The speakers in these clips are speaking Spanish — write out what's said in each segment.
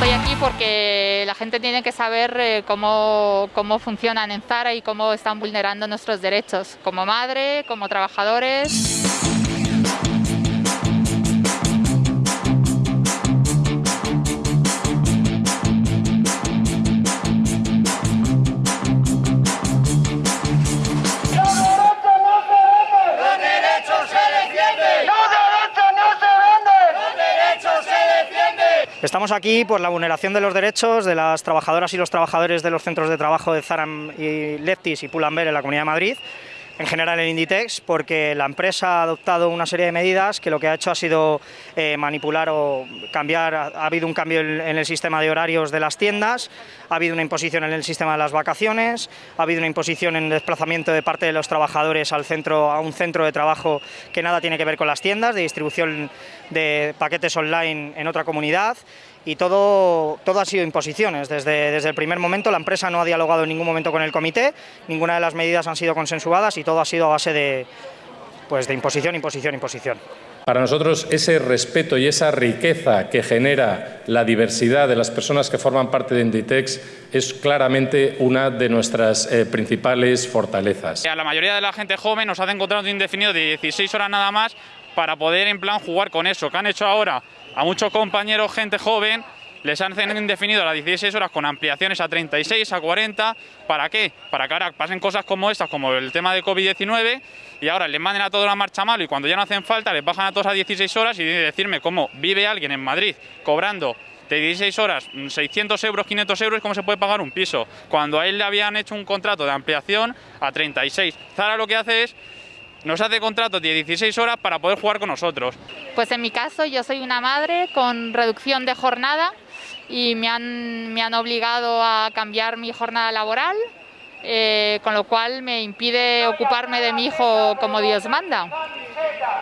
Estoy aquí porque la gente tiene que saber eh, cómo, cómo funcionan en Zara y cómo están vulnerando nuestros derechos, como madre, como trabajadores. Estamos aquí por la vulneración de los derechos de las trabajadoras y los trabajadores de los centros de trabajo de Zaram y Leptis y Pull&Bear en la Comunidad de Madrid, en general en Inditex, porque la empresa ha adoptado una serie de medidas que lo que ha hecho ha sido eh, manipular o cambiar, ha, ha habido un cambio en el sistema de horarios de las tiendas, ha habido una imposición en el sistema de las vacaciones, ha habido una imposición en el desplazamiento de parte de los trabajadores al centro, a un centro de trabajo que nada tiene que ver con las tiendas, de distribución de paquetes online en otra comunidad, y todo, todo ha sido imposiciones. Desde, desde el primer momento la empresa no ha dialogado en ningún momento con el comité, ninguna de las medidas han sido consensuadas y todo ha sido a base de, pues, de imposición, imposición, imposición. Para nosotros ese respeto y esa riqueza que genera la diversidad de las personas que forman parte de Inditex es claramente una de nuestras eh, principales fortalezas. A la mayoría de la gente joven nos hacen contrato indefinido de 16 horas nada más para poder en plan jugar con eso. que han hecho ahora? A muchos compañeros, gente joven, les han indefinido las 16 horas con ampliaciones a 36, a 40. ¿Para qué? Para que ahora pasen cosas como estas, como el tema de COVID-19, y ahora les manden a toda la marcha mal y cuando ya no hacen falta les bajan a todos a 16 horas y decirme cómo vive alguien en Madrid cobrando de 16 horas, 600 euros, 500 euros, ¿cómo se puede pagar un piso? Cuando a él le habían hecho un contrato de ampliación a 36. Zara lo que hace es nos hace contratos de 16 horas para poder jugar con nosotros. Pues en mi caso yo soy una madre con reducción de jornada y me han, me han obligado a cambiar mi jornada laboral, eh, con lo cual me impide ocuparme de mi hijo como Dios manda.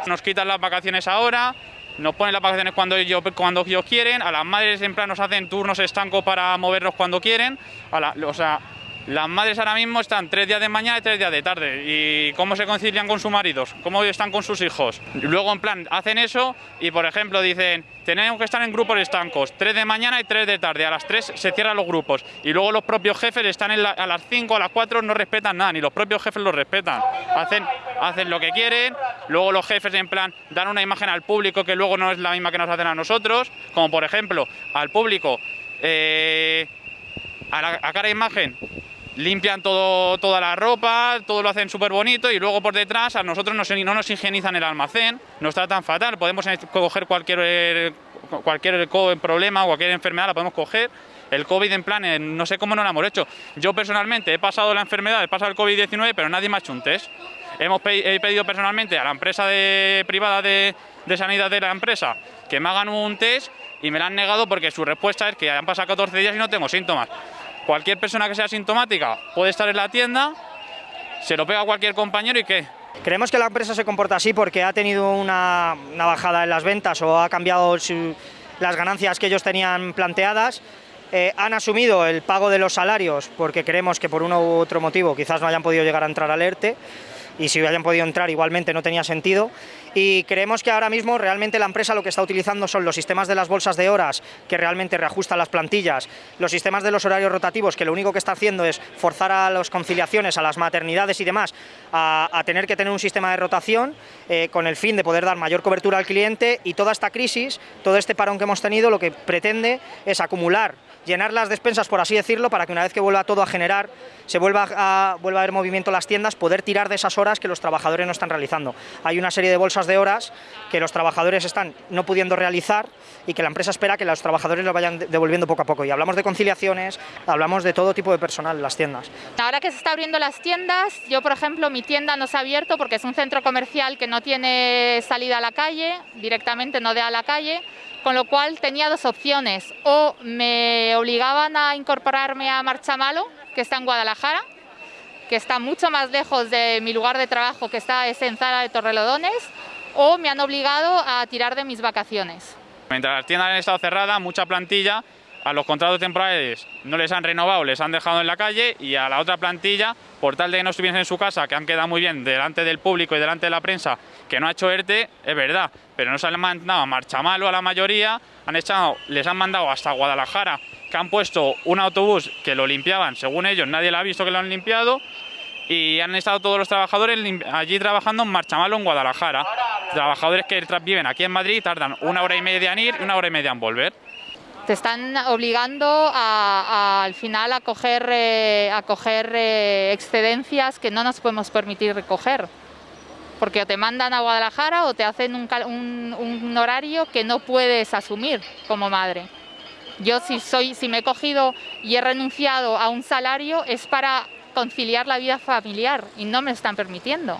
Nos quitan las vacaciones ahora, nos ponen las vacaciones cuando ellos, cuando ellos quieren, a las madres en plan nos hacen turnos estancos para movernos cuando quieren, a la, o sea, las madres ahora mismo están tres días de mañana y tres días de tarde. ¿Y cómo se concilian con sus maridos? ¿Cómo están con sus hijos? Luego, en plan, hacen eso y, por ejemplo, dicen, tenemos que estar en grupos estancos, tres de mañana y tres de tarde. A las tres se cierran los grupos. Y luego los propios jefes están a las cinco, a las cuatro, no respetan nada, ni los propios jefes los respetan. Hacen, hacen lo que quieren, luego los jefes, en plan, dan una imagen al público que luego no es la misma que nos hacen a nosotros. Como, por ejemplo, al público... Eh, a, la, a cara imagen limpian todo, toda la ropa, todo lo hacen súper bonito y luego por detrás a nosotros no nos higienizan el almacén, nos tratan fatal, podemos coger cualquier, cualquier problema cualquier enfermedad, la podemos coger. El COVID en plan, no sé cómo no lo hemos hecho. Yo personalmente he pasado la enfermedad, he pasado el COVID-19, pero nadie me ha hecho un test. Hemos he pedido personalmente a la empresa de, privada de, sanidad de la empresa que me hagan un test y me lo han negado porque su respuesta es que han pasado 14 días y no tengo síntomas. Cualquier persona que sea sintomática puede estar en la tienda, se lo pega a cualquier compañero y ¿qué? Creemos que la empresa se comporta así porque ha tenido una, bajada en las ventas o ha cambiado las ganancias que ellos tenían planteadas. Eh, han asumido el pago de los salarios porque creemos que por uno u otro motivo quizás no hayan podido llegar a entrar al ERTE y si hayan podido entrar igualmente no tenía sentido y creemos que ahora mismo realmente la empresa lo que está utilizando son los sistemas de las bolsas de horas que realmente reajustan las plantillas, los sistemas de los horarios rotativos que lo único que está haciendo es forzar a las conciliaciones, a las maternidades y demás a, tener que tener un sistema de rotación eh, con el fin de poder dar mayor cobertura al cliente y toda esta crisis, todo este parón que hemos tenido lo que pretende es acumular llenar las despensas, por así decirlo, para que una vez que vuelva todo a generar, se vuelva a, vuelva a haber movimiento en las tiendas, poder tirar de esas horas que los trabajadores no están realizando. Hay una serie de bolsas horas que los trabajadores están no pudiendo realizar y que la empresa espera que los trabajadores lo vayan devolviendo poco a poco. Y hablamos de conciliaciones, hablamos de todo tipo de personal en las tiendas. Ahora que se está abriendo las tiendas, yo por ejemplo mi tienda no se ha abierto porque es un centro comercial que no tiene salida a la calle, directamente no de a la calle, con lo cual tenía dos opciones, o me obligaban a incorporarme a Marchamalo, que está en Guadalajara, que está mucho más lejos de mi lugar de trabajo, que está en Zara de Torrelodones, o me han obligado a tirar de mis vacaciones. Mientras las tiendas han estado cerradas, mucha plantilla a los contratos temporales no les han renovado, les han dejado en la calle y a la otra plantilla, por tal de que no estuviesen en su casa, que han quedado muy bien delante del público y delante de la prensa, que no ha hecho ERTE, es verdad, pero no se han mandado a marcha malo a la mayoría, han echado, les han mandado hasta Guadalajara, que han puesto un autobús que lo limpiaban, según ellos nadie lo ha visto que lo han limpiado, y han estado todos los trabajadores allí trabajando en Marchamalo en Guadalajara. Trabajadores que viven aquí en Madrid tardan una hora y media en ir y una hora y media en volver. Te están obligando al final a coger, eh, a coger eh, excedencias que no nos podemos permitir recoger. Porque o te mandan a Guadalajara o te hacen un, un horario que no puedes asumir como madre. Yo si, soy, si me he cogido y he renunciado a un salario es para conciliar la vida familiar y no me están permitiendo.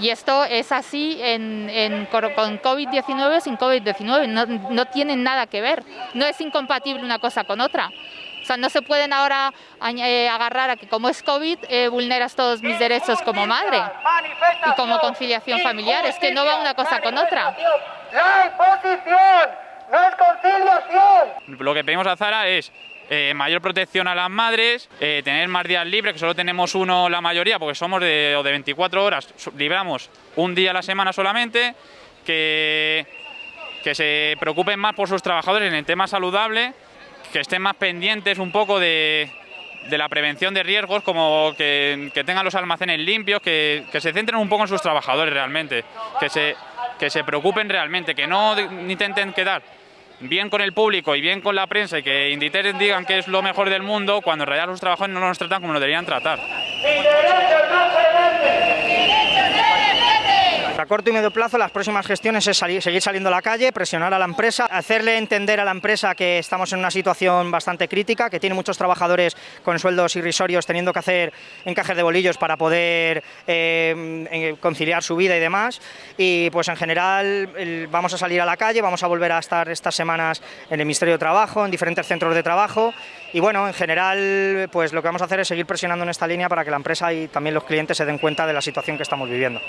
Y esto es así en, con COVID-19 sin COVID-19, no, no tienen nada que ver, no es incompatible una cosa con otra. O sea, no se pueden ahora eh, agarrar a que como es COVID eh, vulneras todos mis derechos como madre y como conciliación familiar, es que no va una cosa con otra. La imposición no es conciliación. Lo que pedimos a Zara es eh, mayor protección a las madres, eh, tener más días libres, que solo tenemos uno la mayoría, porque somos de, de 24 horas, libramos un día a la semana solamente, que, que se preocupen más por sus trabajadores en el tema saludable, que estén más pendientes un poco de, de la prevención de riesgos, como que, que tengan los almacenes limpios, que, que, se centren un poco en sus trabajadores realmente, que se, que se preocupen realmente, que no intenten quedar bien con el público y bien con la prensa y que Inditex digan que es lo mejor del mundo cuando en realidad los trabajadores no nos tratan como nos deberían tratar. A corto y medio plazo las próximas gestiones es seguir saliendo a la calle, presionar a la empresa, hacerle entender a la empresa que estamos en una situación bastante crítica, que tiene muchos trabajadores con sueldos irrisorios teniendo que hacer encajes de bolillos para poder eh, conciliar su vida y demás. Y pues en general vamos a salir a la calle, vamos a volver a estar estas semanas en el Ministerio de Trabajo, en diferentes centros de trabajo y bueno, en general pues lo que vamos a hacer es seguir presionando en esta línea para que la empresa y también los clientes se den cuenta de la situación que estamos viviendo.